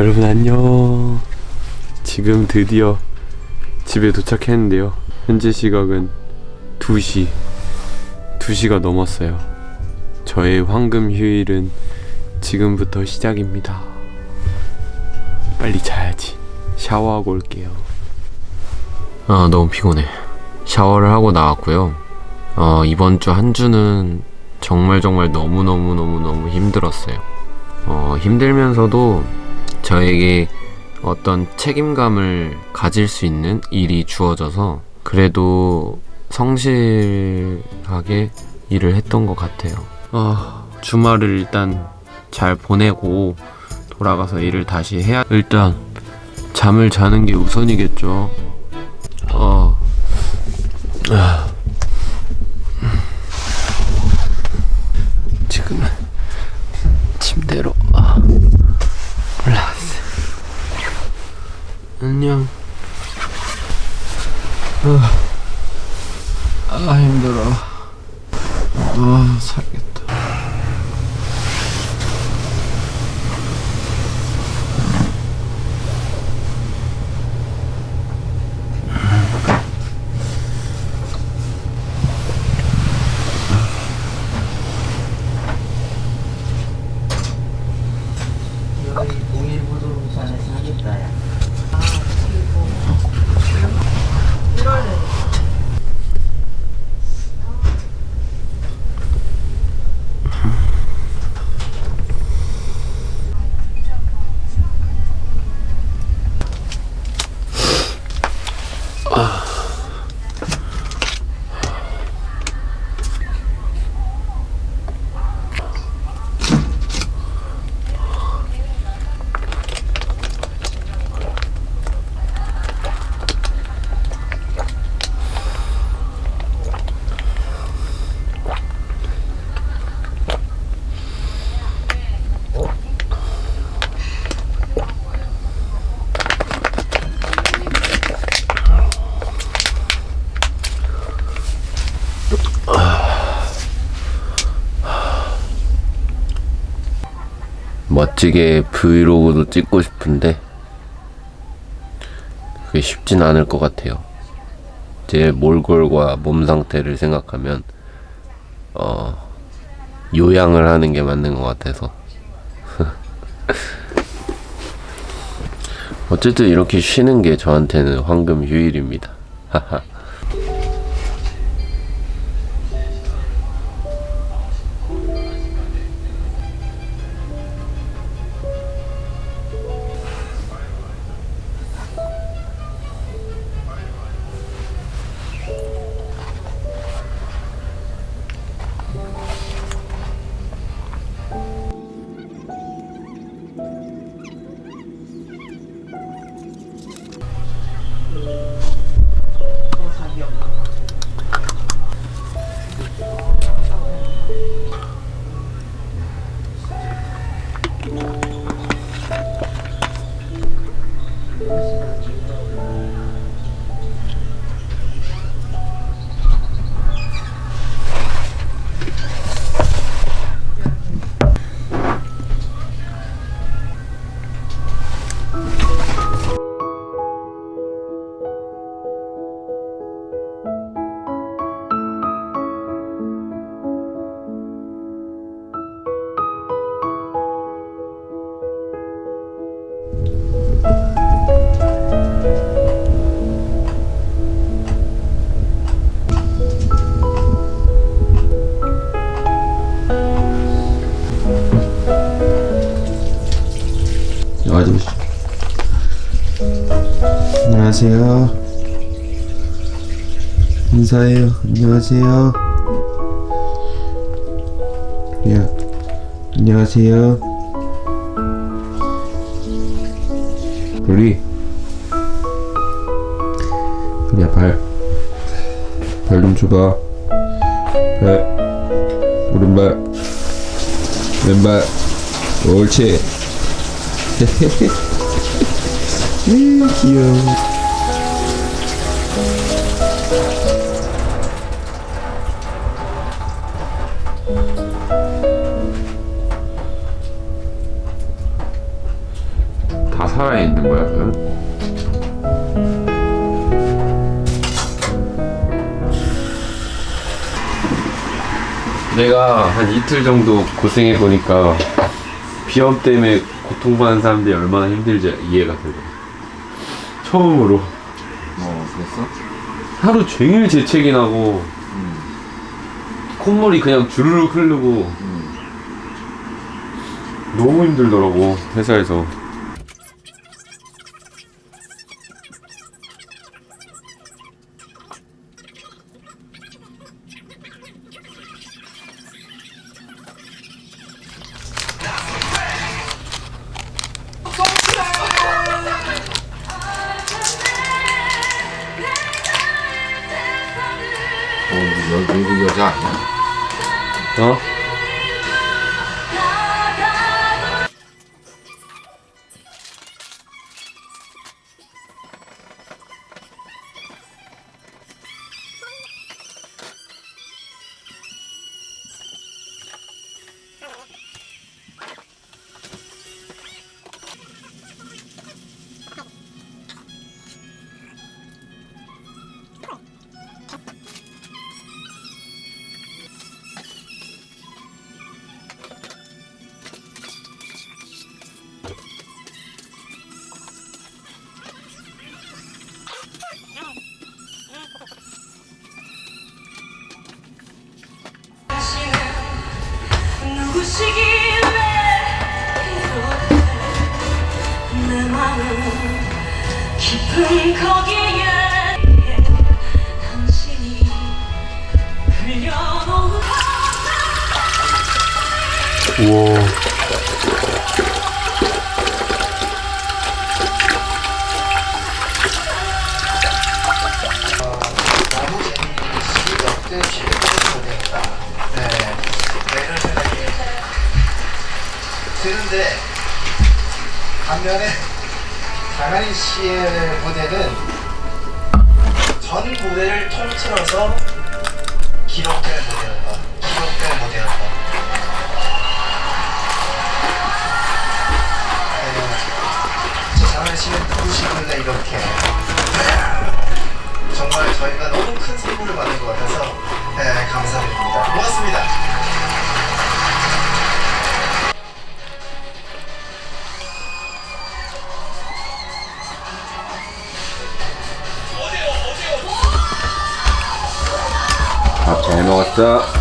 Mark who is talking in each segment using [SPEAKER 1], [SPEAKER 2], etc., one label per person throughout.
[SPEAKER 1] 여러분 안녕. 지금 드디어 집에 도착했는데요. 현재 시각은 2시 2시가 넘었어요. 저의 황금 휴일은 지금부터 시작입니다. 빨리 자야지. 샤워하고 올게요. 아 너무 피곤해. 샤워를 하고 나왔고요. 어, 이번 주 한 주는 정말 정말 너무너무너무너무 힘들었어요. 어, 힘들면서도 저에게 어떤 책임감을 가질 수 있는 일이 주어져서 그래도 성실하게 일을 했던 것 같아요. 아, 주말을 일단 잘 보내고 돌아가서 일을 다시 해야 일단 잠을 자는 게 우선이겠죠. 어. 아. 지금은 침대로 안녕. 아, 아 힘들어. 아 살겠다.
[SPEAKER 2] 여기 동일부동산에서 하겠다 야.
[SPEAKER 1] 멋지게 브이로그도 찍고 싶은데 그게 쉽진 않을 것 같아요. 제 몰골과 몸 상태를 생각하면 어 요양을 하는 게 맞는 것 같아서 어쨌든 이렇게 쉬는 게 저한테는 황금 휴일입니다. 보시 안녕하세요. 인사해요. 안녕하세요. 야, 안녕하세요. 우리 야 발. 발 좀 줘봐. 발. 오른발. 왼발. 옳지. 음, 귀여워. 다 살아있는 거야 그럼? 내가 한 이틀 정도 고생해 보니까 비염 때문에 고통받는 사람들이 얼마나 힘들지 이해가 되고. 처음으로.
[SPEAKER 3] 어 그랬어?
[SPEAKER 1] 하루 종일 재채기 나고 콧물이 그냥 주르륵 흐르고. 너무 힘들더라고 회사에서
[SPEAKER 3] 어 여, 외국 여자 아니
[SPEAKER 1] 우와
[SPEAKER 4] 드는데 반면에 강한희 씨의 무대는 전 무대를 통틀어서 기록될
[SPEAKER 1] 잘먹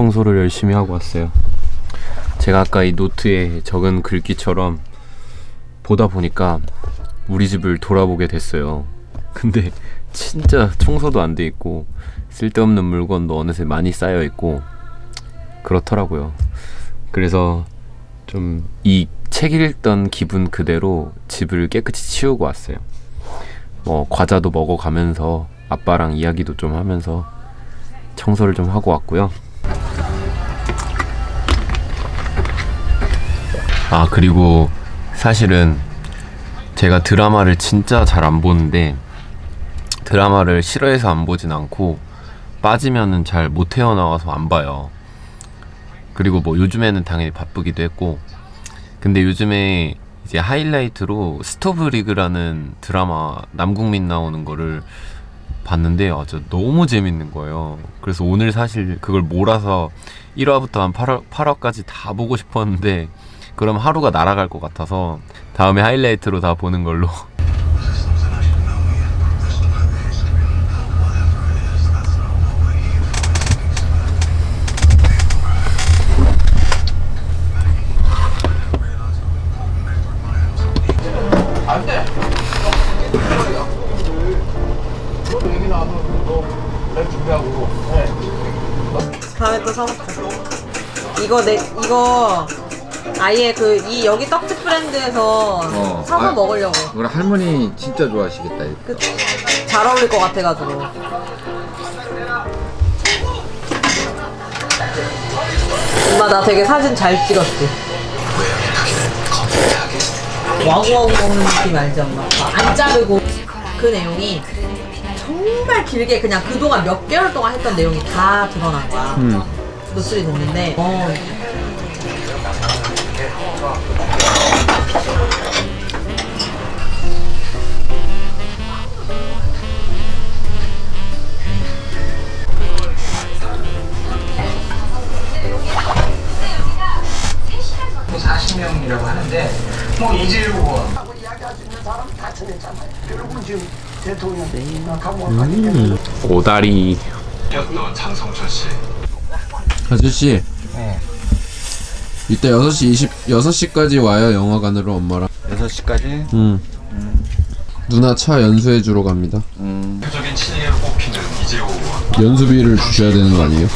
[SPEAKER 1] 청소를 열심히 하고 왔어요. 제가 아까 이 노트에 적은 글귀처럼 보다 보니까 우리 집을 돌아보게 됐어요. 근데 진짜 청소도 안 돼 있고 쓸데없는 물건도 어느새 많이 쌓여 있고 그렇더라고요. 그래서 좀 이 책 읽던 기분 그대로 집을 깨끗이 치우고 왔어요. 뭐 과자도 먹어가면서 아빠랑 이야기도 좀 하면서 청소를 좀 하고 왔고요. 아 그리고 사실은 제가 드라마를 진짜 잘 안 보는데 드라마를 싫어해서 안 보진 않고 빠지면은 잘 못 헤어나와서 안 봐요. 그리고 뭐 요즘에는 당연히 바쁘기도 했고 근데 요즘에 이제 하이라이트로 스토브리그라는 드라마 남궁민 나오는 거를 봤는데 아, 진짜 너무 재밌는 거예요. 그래서 오늘 사실 그걸 몰아서 1화부터 한 8화, 8화까지 다 보고 싶었는데 그럼 하루가 날아갈 것 같아서 다음에 하이라이트로 다 보는 걸로.
[SPEAKER 5] 이거 내 이거 아예 그 이 여기 떡집 브랜드에서
[SPEAKER 3] 어.
[SPEAKER 5] 사서
[SPEAKER 3] 아.
[SPEAKER 5] 먹으려고.
[SPEAKER 3] 우리 할머니 진짜 좋아하시겠다. 이거.
[SPEAKER 5] 그, 잘 어울릴 것 같아가지고. 엄마 나 되게 사진 잘 찍었지. 와구와구 먹는 느낌 알지 엄마? 안 자르고 그 내용이 정말 길게 그냥 그동안 몇 개월 동안 했던 내용이 다 드러난 거야. 노출이 됐는데 어,
[SPEAKER 4] 뭐 40명이라고 하는데 뭐 이재용
[SPEAKER 1] 오다리.
[SPEAKER 6] 아저씨 이따 6시 20 6시까지 와요 영화관으로 엄마랑
[SPEAKER 3] 6시까지?
[SPEAKER 6] 응 누나 차 연수해 주러 갑니다
[SPEAKER 3] 음.
[SPEAKER 6] 연수비를 주셔야 되는 거 아니에요?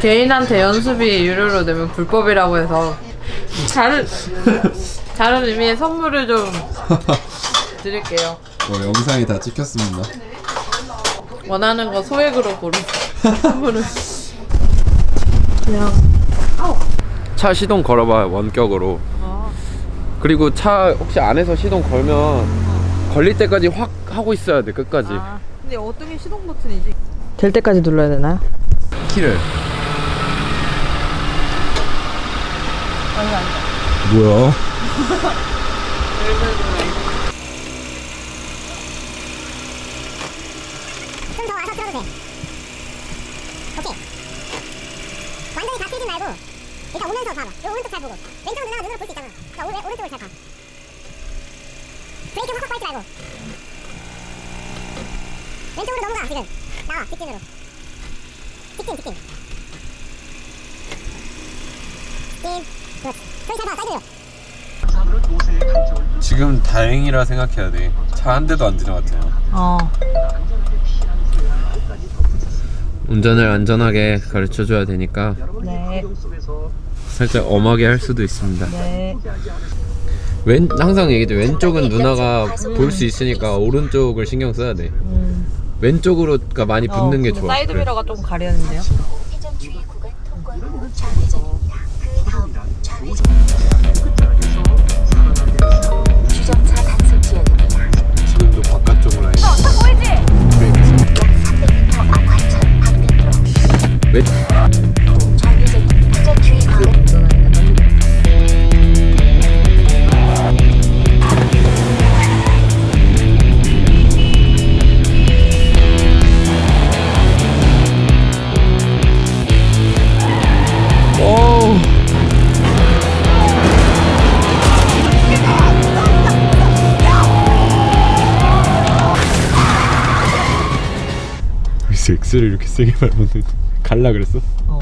[SPEAKER 5] 개인한테 연수비 유료로 내면 불법이라고 해서 다른 다른 의미의 선물을 좀 드릴게요.
[SPEAKER 6] 뭐 영상이 다 찍혔습니다
[SPEAKER 5] 원하는 거 소액으로 고르세요. 선물을.
[SPEAKER 1] 차 시동 걸어봐요 원격으로 그리고 차 혹시 안에서 시동 걸면 걸릴 때까지 확 하고 있어야 돼 끝까지
[SPEAKER 5] 근데 어떤 게 시동 버튼이지? 될 때까지 눌러야 되나요?
[SPEAKER 6] 키를 뭐야?
[SPEAKER 7] 좀 더 와서 틀어도 돼. 오케이. 완전히 다 틀지 말고 일단 오른쪽 잘 보고. 왼쪽은 누나가 눈으로 볼 수 있잖아. 자, 오른, 오른쪽을 잘 봐. 브레이크 확확 밟지 말고. 왼쪽으로 넘어가, 지금. 나와, 직진으로. 직진, 직진. 직진. 그렇지. 소리 잘 봐, 사이드로.
[SPEAKER 1] 지금 다행이라 생각해야 돼 차 한 대도 안 지나갔잖아
[SPEAKER 5] 어.
[SPEAKER 1] 운전을 안전하게 가르쳐줘야 되니까
[SPEAKER 5] 네.
[SPEAKER 1] 살짝 엄하게 할 수도 있습니다.
[SPEAKER 5] 네.
[SPEAKER 1] 왼 항상 얘기죠. 왼쪽은 누나가 볼 수 있으니까 오른쪽을 신경 써야 돼. 왼쪽으로 가 많이 붙는 게 좋아.
[SPEAKER 5] 음. 어, 사이드
[SPEAKER 1] 그래.
[SPEAKER 5] 미러가 좀.
[SPEAKER 7] 그
[SPEAKER 1] 바깥쪽으로 해
[SPEAKER 7] 앞환천 방
[SPEAKER 1] 엑스를 이렇게 세게 밟았는데 갈라 그랬어?
[SPEAKER 5] 어.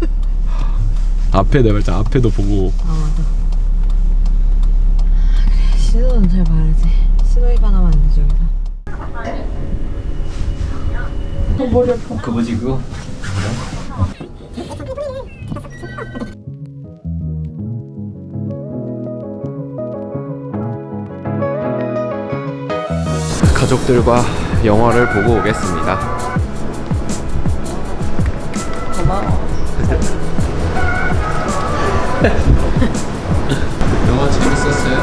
[SPEAKER 1] 앞에 내가 진짜 앞에도 보고
[SPEAKER 5] 신호는 잘 봐야지. 신호 위반하면 안 되죠, 여기서.
[SPEAKER 1] 그 뭐지 그거? 가족들과 영화를 보고 오겠습니다.
[SPEAKER 6] 영화 재밌었어요?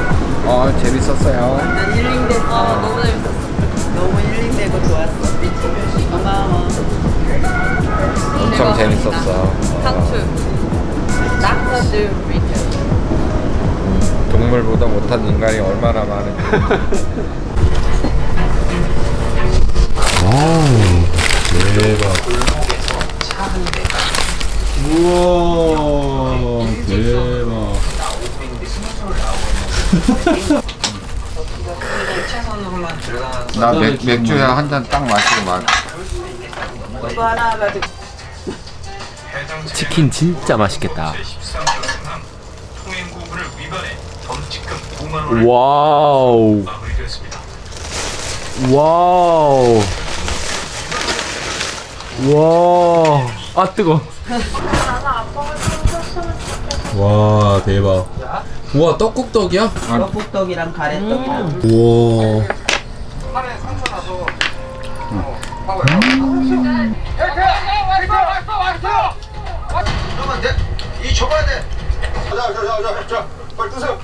[SPEAKER 3] 어, 재밌었어요.
[SPEAKER 5] 난 힐링됐어. 아, 너무 재밌었어. 너무 힐링되고 좋았어. 고마워.
[SPEAKER 3] 엄청 재밌었어.
[SPEAKER 5] 상추. 닥터드 리처.
[SPEAKER 3] 동물보다 못한 인간이 얼마나 많은지.
[SPEAKER 6] 우와 대박
[SPEAKER 3] 나 맥, 맥주에 한잔 딱 마시고 말.
[SPEAKER 1] 치킨 진짜 맛있겠다. 와우. 와우. 와. 아 뜨거.
[SPEAKER 6] 와 대박 우와 떡국떡이야?
[SPEAKER 2] 떡국떡이랑 가래떡이랑
[SPEAKER 6] 우와
[SPEAKER 4] 그러면 돼. 이 접어야 돼. 자, 자, 자, 자, 자, 빨리 뜨세요.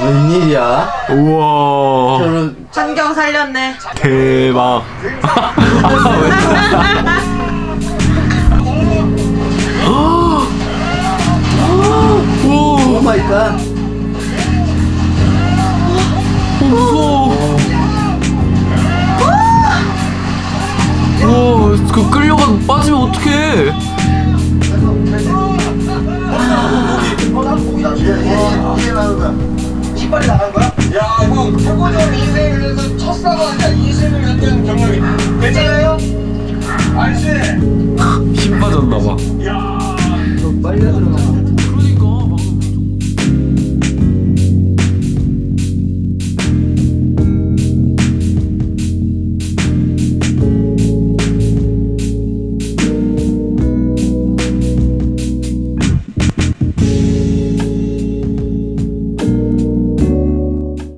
[SPEAKER 2] 웬일이야?
[SPEAKER 1] 우와.
[SPEAKER 5] 환경 살렸네.
[SPEAKER 1] 대박.
[SPEAKER 2] 오 마이 갓.
[SPEAKER 1] 무서워. 우와, 그 끌려가 빠지면 어떡해?
[SPEAKER 4] 신발이 나간 거야? 야, 형, 태고전 인생에서 첫사랑이야. 26년 경력이. 괜찮아요? 아저씨.
[SPEAKER 1] 힘 빠졌나봐.
[SPEAKER 2] 빨려 들어가.